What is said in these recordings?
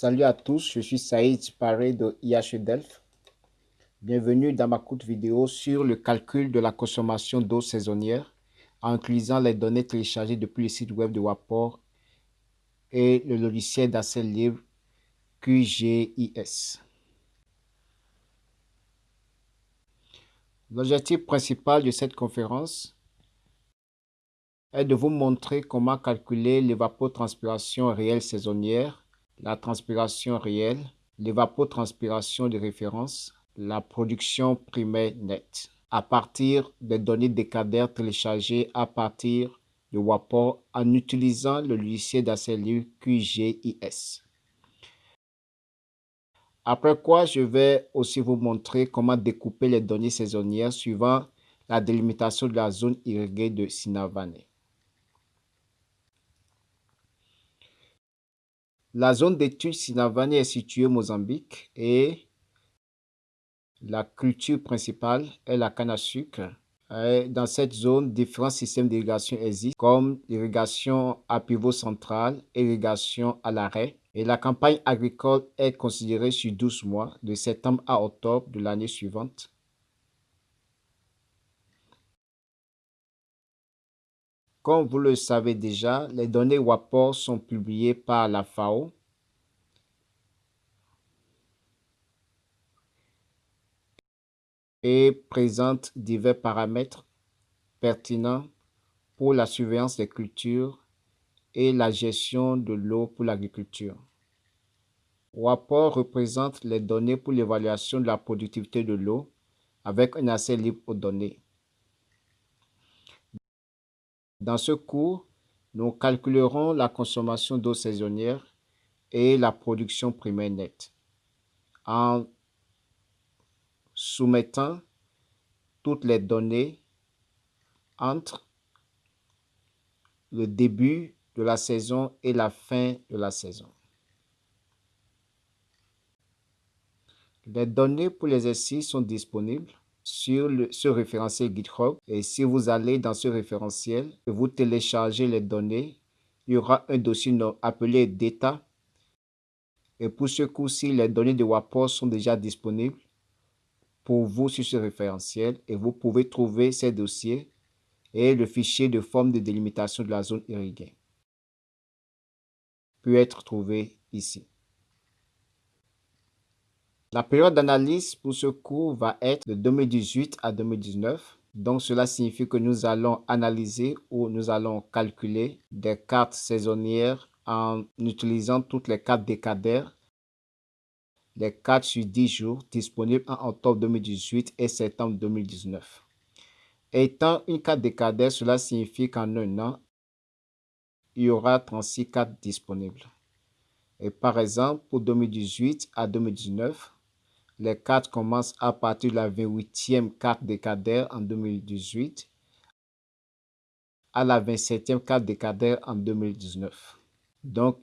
Salut à tous, je suis Saïd Paré de IH Delft. Bienvenue dans ma courte vidéo sur le calcul de la consommation d'eau saisonnière en utilisant les données téléchargées depuis le site web de Wapor et le logiciel d'accès libre QGIS. L'objectif principal de cette conférence est de vous montrer comment calculer l'évapotranspiration réelle saisonnière, la transpiration réelle, l'évapotranspiration de référence, la production primaire nette, à partir des données décadaires téléchargées à partir de WAPOR en utilisant le logiciel libre QGIS. Après quoi, je vais aussi vous montrer comment découper les données saisonnières suivant la délimitation de la zone irriguée de Sinavane. La zone d'étude Sinavane est située au Mozambique et la culture principale est la canne à sucre. Dans cette zone, différents systèmes d'irrigation existent, comme l'irrigation à pivot central, irrigation à l'arrêt, et la campagne agricole est considérée sur 12 mois, de septembre à octobre de l'année suivante. Comme vous le savez déjà, les données WAPOR sont publiées par la FAO. et présentent divers paramètres pertinents pour la surveillance des cultures et la gestion de l'eau pour l'agriculture. WAPOR représente les données pour l'évaluation de la productivité de l'eau avec un accès libre aux données. Dans ce cours, nous calculerons la consommation d'eau saisonnière et la production primaire nette en soumettant toutes les données entre le début de la saison et la fin de la saison. Les données pour l'exercice sont disponibles sur ce référentiel GitHub. Et si vous allez dans ce référentiel et vous téléchargez les données, il y aura un dossier appelé Data. Et pour ce coup-ci, les données de WAPOR sont déjà disponibles pour vous sur ce référentiel et vous pouvez trouver ces dossiers et le fichier de forme de délimitation de la zone irriguée peut être trouvé ici. La période d'analyse pour ce cours va être de 2018 à 2019. Donc, cela signifie que nous allons analyser ou nous allons calculer des cartes saisonnières en utilisant toutes les cartes décadaires, les cartes sur 10 jours disponibles en octobre 2018 et septembre 2019. Étant une carte décadaire, cela signifie qu'en un an, il y aura 36 cartes disponibles. Et par exemple, pour 2018 à 2019, les cartes commencent à partir de la 28e carte décadaire en 2018 à la 27e carte décadaire en 2019. Donc,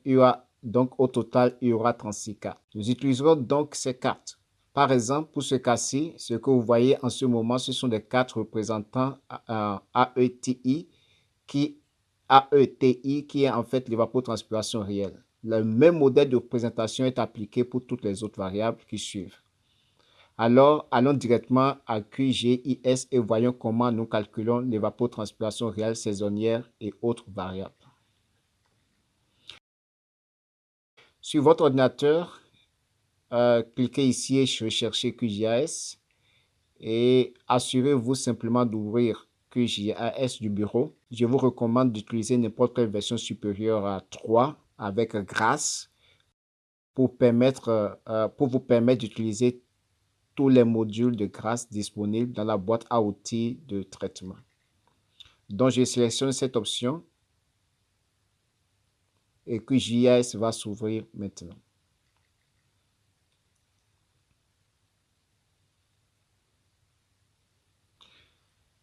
au total, il y aura 36 cartes. Nous utiliserons donc ces cartes. Par exemple, pour ce cas-ci, ce que vous voyez en ce moment, ce sont des cartes représentant un AETI qui AETI qui est en fait l'évapotranspiration réelle. Le même modèle de représentation est appliqué pour toutes les autres variables qui suivent. Alors, allons directement à QGIS et voyons comment nous calculons l'évapotranspiration réelle saisonnière et autres variables. Sur votre ordinateur, euh, cliquez ici et recherchez QGIS et assurez-vous simplement d'ouvrir QGIS du bureau. Je vous recommande d'utiliser n'importe quelle version supérieure à 3 avec grâce pour, permettre, euh, pour vous permettre d'utiliser tous les modules de grâce disponibles dans la boîte à outils de traitement. Donc, je sélectionne cette option et QGIS va s'ouvrir maintenant.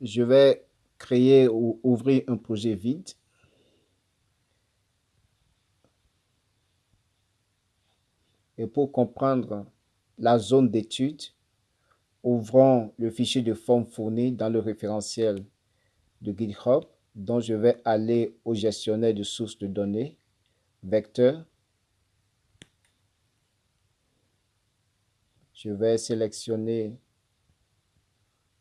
Je vais créer ou ouvrir un projet vide. Et pour comprendre la zone d'étude, ouvrons le fichier de forme fourni dans le référentiel de GitHub, dont je vais aller au gestionnaire de sources de données, vecteur, Je vais sélectionner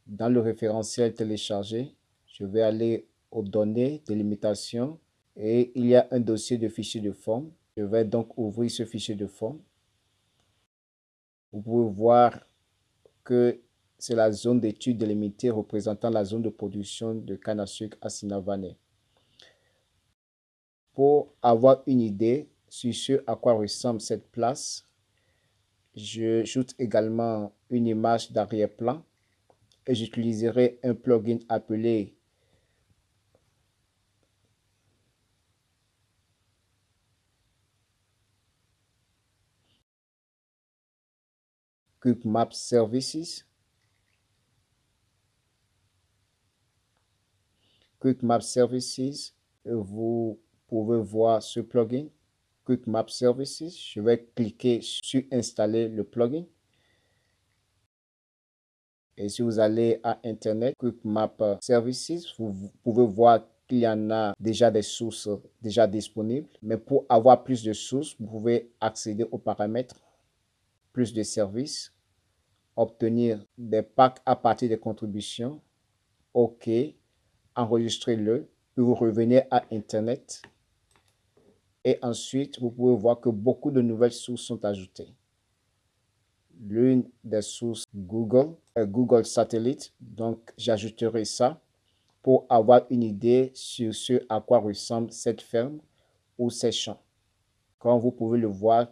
dans le référentiel téléchargé, je vais aller aux données de limitation et il y a un dossier de fichier de forme. Je vais donc ouvrir ce fichier de forme. Vous pouvez voir que c'est la zone d'étude délimitée représentant la zone de production de canne à sucre à Sinavane. Pour avoir une idée sur ce à quoi ressemble cette place, j'ajoute également une image d'arrière-plan et j'utiliserai un plugin appelé Quick Map Services. Quick Map Services, vous pouvez voir ce plugin. Quick Map Services, je vais cliquer sur installer le plugin. Et si vous allez à Internet, Quick Map Services, vous pouvez voir qu'il y en a déjà des sources déjà disponibles. Mais pour avoir plus de sources, vous pouvez accéder aux paramètres plus de services, obtenir des packs à partir des contributions, OK, enregistrez-le, puis vous revenez à Internet. Et ensuite, vous pouvez voir que beaucoup de nouvelles sources sont ajoutées. L'une des sources Google est Google Satellite, donc j'ajouterai ça pour avoir une idée sur ce à quoi ressemble cette ferme ou ces champs. Comme vous pouvez le voir,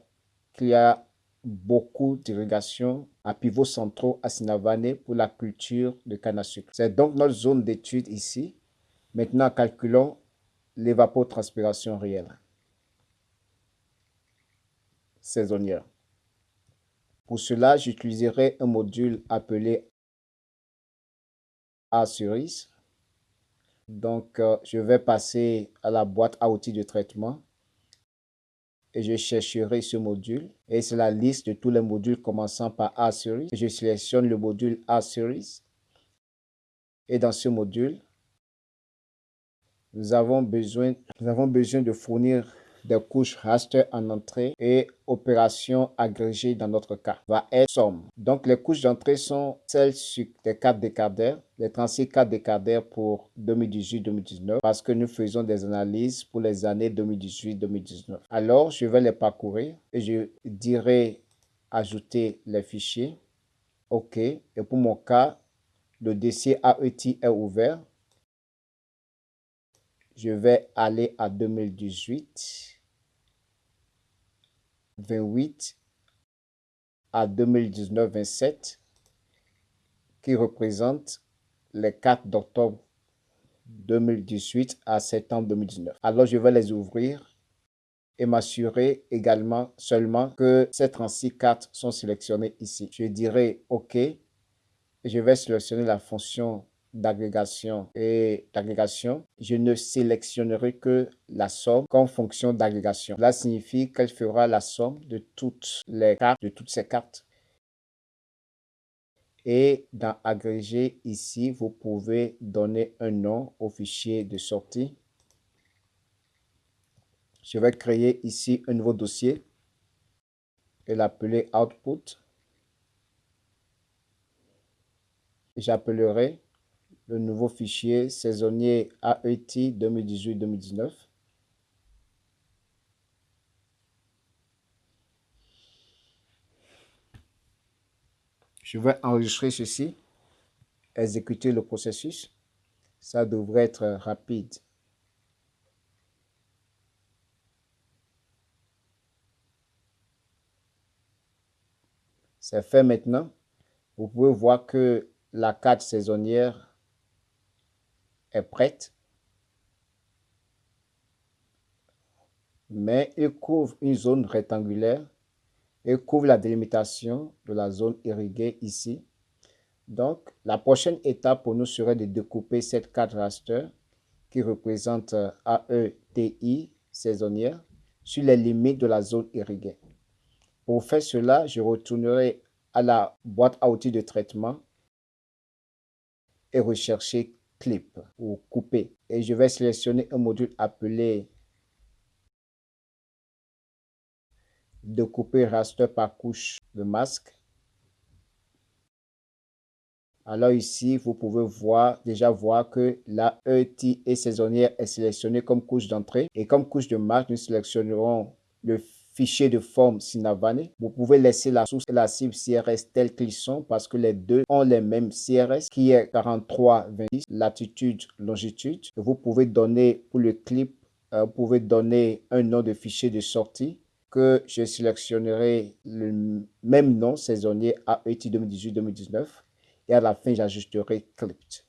qu'il y a beaucoup d'irrigation à pivots centraux à Sinavane pour la culture de canne à sucre. C'est donc notre zone d'étude ici. Maintenant, calculons l'évapotranspiration réelle saisonnière. Pour cela, j'utiliserai un module appelé A-Series. Donc, euh, je vais passer à la boîte à outils de traitement je chercherai ce module. Et c'est la liste de tous les modules commençant par A-Series. Je sélectionne le module A-Series. Et dans ce module, nous avons besoin, nous avons besoin de fournir des couches raster en entrée et opération agrégée dans notre cas va être somme. Donc les couches d'entrée sont celles sur les cartes décadaires, les 36 cartes décadaires pour 2018-2019 parce que nous faisons des analyses pour les années 2018-2019. Alors je vais les parcourir et je dirai ajouter les fichiers. OK. Et pour mon cas, le dossier AET est ouvert je vais aller à 2018, 28 à 2019, 27, qui représente les 4 d'octobre 2018 à septembre 2019. Alors, je vais les ouvrir et m'assurer également seulement que ces 36 cartes sont sélectionnées ici. Je dirai OK. Je vais sélectionner la fonction d'agrégation et d'agrégation, je ne sélectionnerai que la somme comme fonction d'agrégation. Cela signifie qu'elle fera la somme de toutes les cartes, de toutes ces cartes. Et dans agréger ici, vous pouvez donner un nom au fichier de sortie. Je vais créer ici un nouveau dossier et l'appeler output. J'appellerai le nouveau fichier saisonnier AET 2018-2019. Je vais enregistrer ceci, exécuter le processus. Ça devrait être rapide. C'est fait maintenant. Vous pouvez voir que la carte saisonnière est prête, mais il couvre une zone rectangulaire et couvre la délimitation de la zone irriguée ici. Donc, la prochaine étape pour nous serait de découper cette carte raster qui représente AETI saisonnière sur les limites de la zone irriguée. Pour faire cela, je retournerai à la boîte à outils de traitement et rechercher clip ou couper. Et je vais sélectionner un module appelé de couper raster par couche de masque. Alors ici, vous pouvez voir, déjà voir que la ET et saisonnière est sélectionnée comme couche d'entrée. Et comme couche de masque, nous sélectionnerons le fichier de forme Sinavane. Vous pouvez laisser la source et la cible CRS telles qu'ils sont parce que les deux ont les mêmes CRS qui est 43-26, latitude, longitude. Vous pouvez donner pour le clip, euh, vous pouvez donner un nom de fichier de sortie que je sélectionnerai le même nom saisonnier AET 2018-2019 et à la fin j'ajusterai Clipped.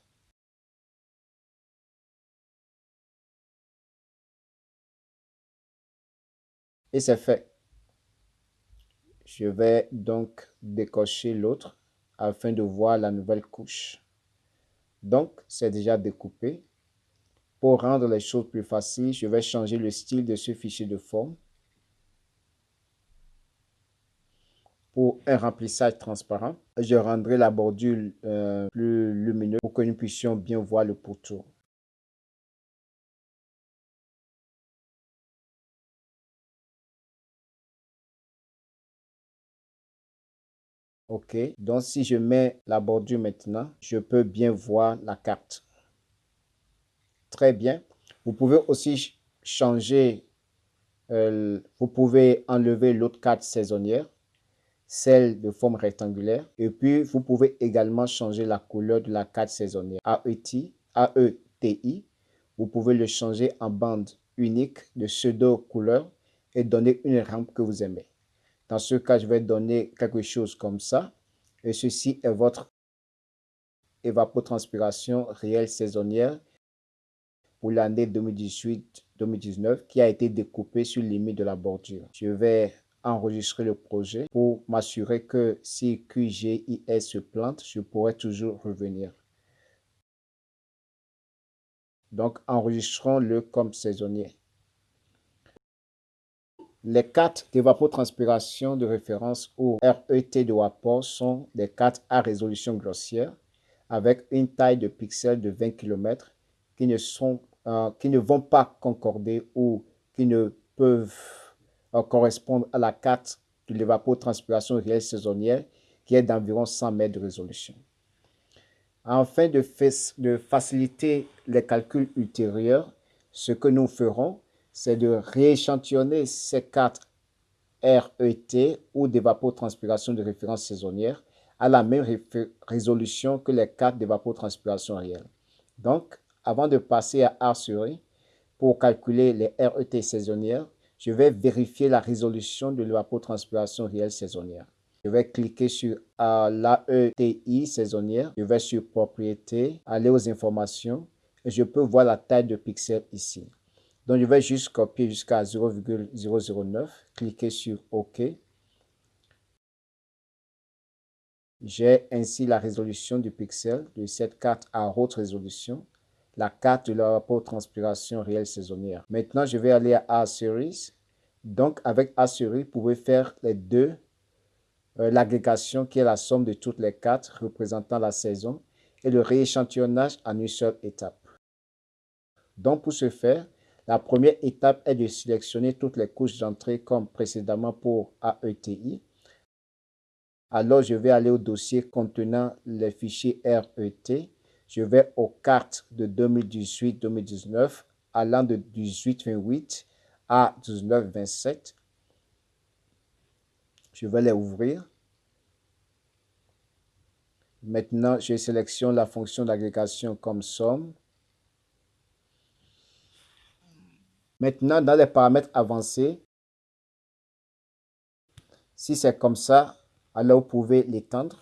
Et c'est fait. Je vais donc décocher l'autre afin de voir la nouvelle couche. Donc, c'est déjà découpé. Pour rendre les choses plus faciles, je vais changer le style de ce fichier de forme. Pour un remplissage transparent, je rendrai la bordure euh, plus lumineuse pour que nous puissions bien voir le pourtour. OK. Donc, si je mets la bordure maintenant, je peux bien voir la carte. Très bien. Vous pouvez aussi changer, euh, vous pouvez enlever l'autre carte saisonnière celle de forme rectangulaire. Et puis, vous pouvez également changer la couleur de la carte saisonnière. AET, AETI, vous pouvez le changer en bande unique de pseudo couleur et donner une rampe que vous aimez. Dans ce cas, je vais donner quelque chose comme ça. Et ceci est votre évapotranspiration réelle saisonnière pour l'année 2018-2019 qui a été découpée sur limite de la bordure. Je vais enregistrer le projet pour m'assurer que si QGIS se plante, je pourrai toujours revenir. Donc, enregistrons-le comme saisonnier. Les cartes d'évapotranspiration de référence ou RET de Wapor sont des cartes à résolution grossière avec une taille de pixels de 20 km qui ne, sont, euh, qui ne vont pas concorder ou qui ne peuvent correspondent à la carte de l'évapotranspiration réelle saisonnière qui est d'environ 100 mètres de résolution. Afin de faciliter les calculs ultérieurs, ce que nous ferons, c'est de rééchantillonner ces cartes RET ou d'évapotranspiration de référence saisonnière à la même résolution que les cartes d'évapotranspiration réelle. Donc, avant de passer à R pour calculer les RET saisonnières, je vais vérifier la résolution de l'évapotranspiration réelle saisonnière. Je vais cliquer sur l'AETI saisonnière. Je vais sur Propriétés, aller aux informations et je peux voir la taille de pixels ici. Donc, je vais juste copier jusqu'à 0,009, cliquer sur OK. J'ai ainsi la résolution du pixel de cette carte à haute résolution la carte de la transpiration réelle saisonnière. Maintenant, je vais aller à A-Series. Donc, avec A-Series, vous pouvez faire les deux, euh, l'agrégation qui est la somme de toutes les cartes représentant la saison et le rééchantillonnage en une seule étape. Donc, pour ce faire, la première étape est de sélectionner toutes les couches d'entrée comme précédemment pour AETI. Alors, je vais aller au dossier contenant les fichiers RET je vais aux cartes de 2018-2019 allant de 18-28 à 19-27. Je vais les ouvrir. Maintenant, je sélectionne la fonction d'agrégation comme somme. Maintenant, dans les paramètres avancés, si c'est comme ça, alors vous pouvez l'étendre.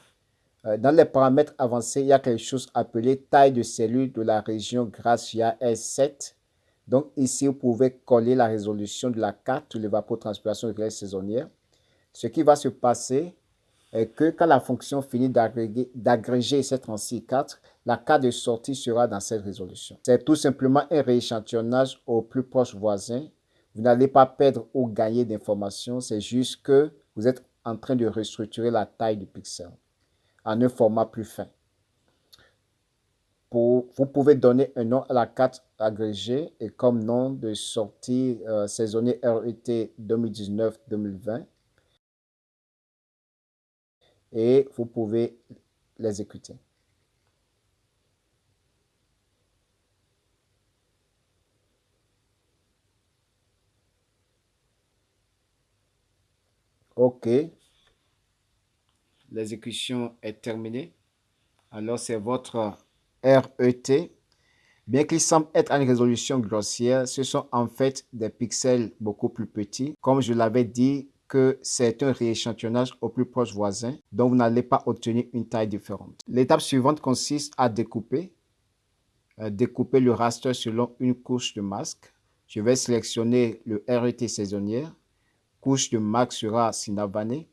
Euh, dans les paramètres avancés, il y a quelque chose appelé taille de cellule de la région Gracia S7. Donc ici, vous pouvez coller la résolution de la carte de l'évapotranspiration réelle saisonnière. Ce qui va se passer que quand la fonction finit d'agréger cette 36 la carte de sortie sera dans cette résolution. C'est tout simplement un rééchantillonnage au plus proche voisin. Vous n'allez pas perdre ou gagner d'informations, c'est juste que vous êtes en train de restructurer la taille du pixel en un format plus fin. Pour, vous pouvez donner un nom à la carte agrégée et comme nom de sortie euh, saisonnier RET 2019-2020 et vous pouvez l'exécuter. OK. L'exécution est terminée. Alors, c'est votre RET. Bien qu'il semble être à une résolution grossière, ce sont en fait des pixels beaucoup plus petits. Comme je l'avais dit, que c'est un rééchantillonnage au plus proche voisin, donc vous n'allez pas obtenir une taille différente. L'étape suivante consiste à découper. Euh, découper le raster selon une couche de masque. Je vais sélectionner le RET saisonnière. Couche de masque sera Sinavane.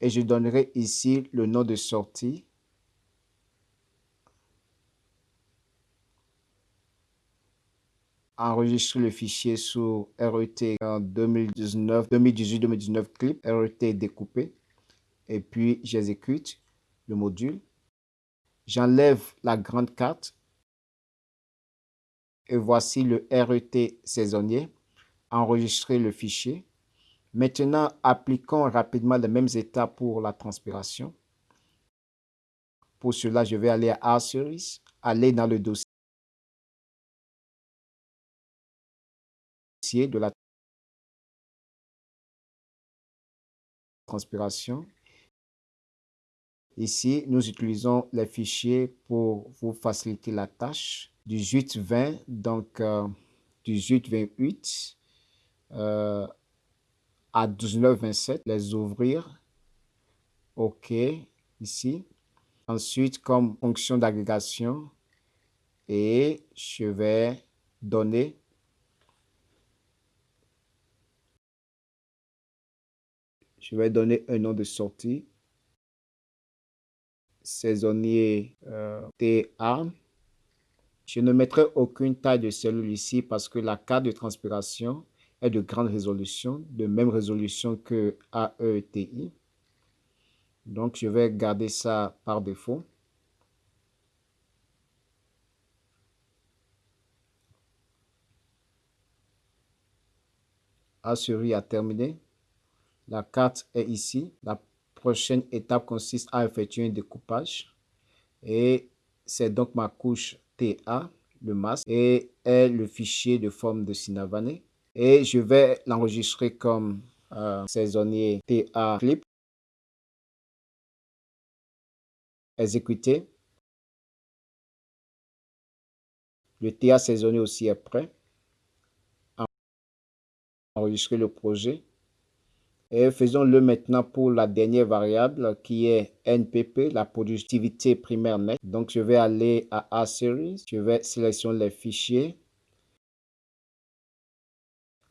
Et je donnerai ici le nom de sortie enregistrer le fichier sous RET en 2019, 2018-2019 clip, RET découpé. Et puis j'exécute le module. J'enlève la grande carte. Et voici le RET saisonnier. Enregistrer le fichier. Maintenant, appliquons rapidement les mêmes étapes pour la transpiration. Pour cela, je vais aller à R-Series, aller dans le dossier de la transpiration. Ici, nous utilisons les fichiers pour vous faciliter la tâche. 1820, donc euh, 1828 euh, à 1927, les ouvrir. OK, ici. Ensuite, comme fonction d'agrégation, et je vais donner Je vais donner un nom de sortie. Saisonnier euh, TA. Je ne mettrai aucune taille de cellule ici parce que la carte de transpiration est de grande résolution, de même résolution que AETI. Donc, je vais garder ça par défaut. Assurer à terminer. La carte est ici. La prochaine étape consiste à effectuer un découpage. Et c'est donc ma couche TA, le masque, et est le fichier de forme de Sinavane. Et je vais l'enregistrer comme euh, saisonnier TA clip. Exécuter. Le TA saisonnier aussi est prêt. Enregistrer le projet. Et faisons-le maintenant pour la dernière variable qui est NPP, la productivité primaire nette. Donc, je vais aller à A-Series, je vais sélectionner les fichiers,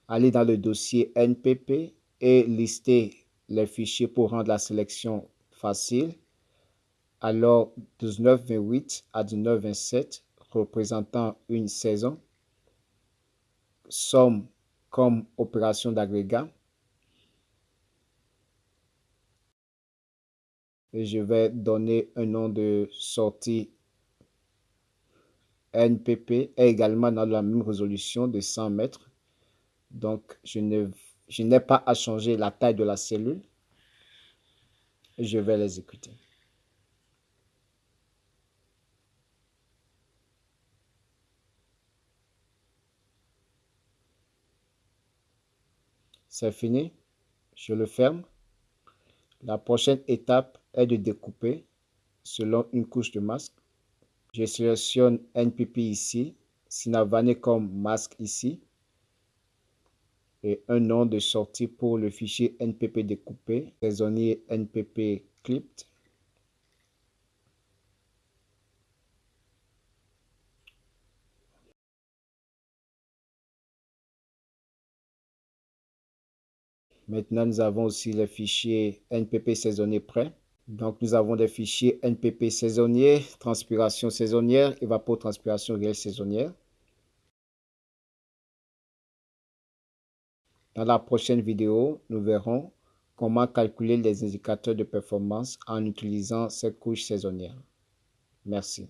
aller dans le dossier NPP et lister les fichiers pour rendre la sélection facile. Alors, 1928 à 1927 représentant une saison. Somme comme opération d'agrégat. Et je vais donner un nom de sortie NPP est également dans la même résolution de 100 mètres. Donc, je n'ai pas à changer la taille de la cellule. Je vais l'exécuter. C'est fini. Je le ferme. La prochaine étape est de découper selon une couche de masque. Je sélectionne NPP ici, Sinavane comme masque ici et un nom de sortie pour le fichier NPP découpé, saisonnier NPP clipped. Maintenant, nous avons aussi le fichier NPP saisonnier prêt. Donc, nous avons des fichiers NPP saisonnier, transpiration saisonnière, évapotranspiration réelle saisonnière. Dans la prochaine vidéo, nous verrons comment calculer les indicateurs de performance en utilisant ces couches saisonnières. Merci.